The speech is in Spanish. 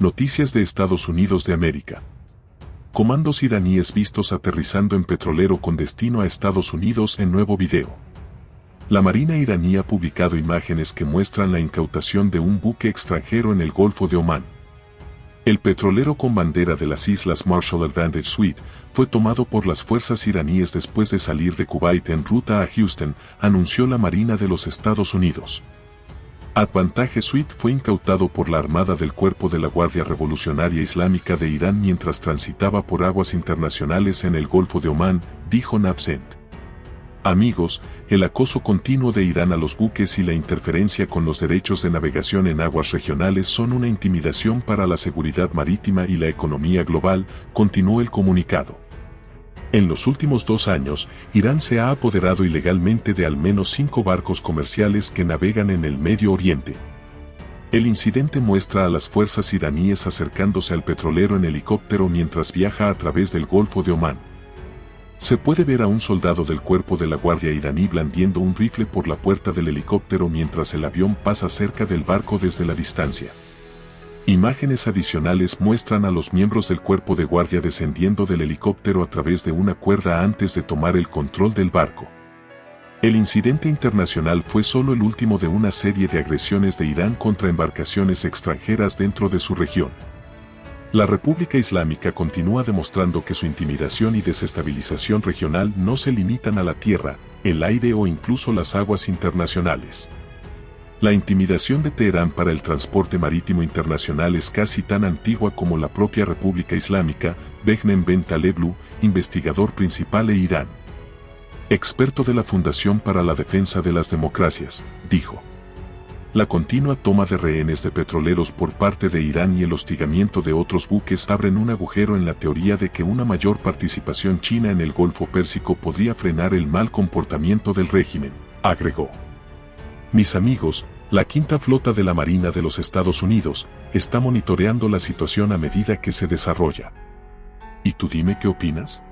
Noticias de Estados Unidos de América. Comandos iraníes vistos aterrizando en petrolero con destino a Estados Unidos en nuevo video. La Marina iraní ha publicado imágenes que muestran la incautación de un buque extranjero en el Golfo de Omán. El petrolero con bandera de las Islas Marshall Advantage Suite fue tomado por las fuerzas iraníes después de salir de Kuwait en ruta a Houston, anunció la Marina de los Estados Unidos. Advantage Suite fue incautado por la Armada del Cuerpo de la Guardia Revolucionaria Islámica de Irán mientras transitaba por aguas internacionales en el Golfo de Omán, dijo Nabsent. Amigos, el acoso continuo de Irán a los buques y la interferencia con los derechos de navegación en aguas regionales son una intimidación para la seguridad marítima y la economía global, continuó el comunicado. En los últimos dos años, Irán se ha apoderado ilegalmente de al menos cinco barcos comerciales que navegan en el Medio Oriente. El incidente muestra a las fuerzas iraníes acercándose al petrolero en helicóptero mientras viaja a través del Golfo de Omán. Se puede ver a un soldado del cuerpo de la guardia iraní blandiendo un rifle por la puerta del helicóptero mientras el avión pasa cerca del barco desde la distancia. Imágenes adicionales muestran a los miembros del cuerpo de guardia descendiendo del helicóptero a través de una cuerda antes de tomar el control del barco. El incidente internacional fue solo el último de una serie de agresiones de Irán contra embarcaciones extranjeras dentro de su región. La República Islámica continúa demostrando que su intimidación y desestabilización regional no se limitan a la tierra, el aire o incluso las aguas internacionales. La intimidación de Teherán para el transporte marítimo internacional es casi tan antigua como la propia República Islámica, Behnem Ben Taleblu, investigador principal e Irán. Experto de la Fundación para la Defensa de las Democracias, dijo. La continua toma de rehenes de petroleros por parte de Irán y el hostigamiento de otros buques abren un agujero en la teoría de que una mayor participación china en el Golfo Pérsico podría frenar el mal comportamiento del régimen, agregó. Mis amigos, la quinta flota de la Marina de los Estados Unidos está monitoreando la situación a medida que se desarrolla. ¿Y tú dime qué opinas?